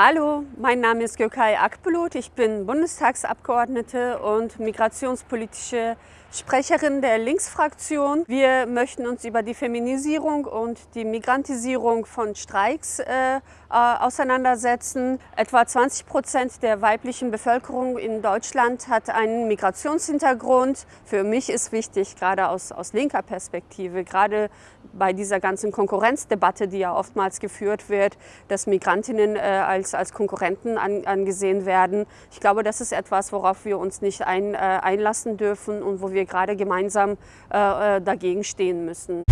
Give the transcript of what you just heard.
Hallo, mein Name ist Gökay Akbulut. Ich bin Bundestagsabgeordnete und migrationspolitische Sprecherin der Linksfraktion. Wir möchten uns über die Feminisierung und die Migrantisierung von Streiks äh, äh auseinandersetzen. Etwa 20 Prozent der weiblichen Bevölkerung in Deutschland hat einen Migrationshintergrund. Für mich ist wichtig, gerade aus, aus linker Perspektive, gerade bei dieser ganzen Konkurrenzdebatte, die ja oftmals geführt wird, dass Migrantinnen äh, als, als Konkurrenten an, angesehen werden. Ich glaube, das ist etwas, worauf wir uns nicht ein, äh, einlassen dürfen und wo wir gerade gemeinsam äh, äh dagegen stehen müssen.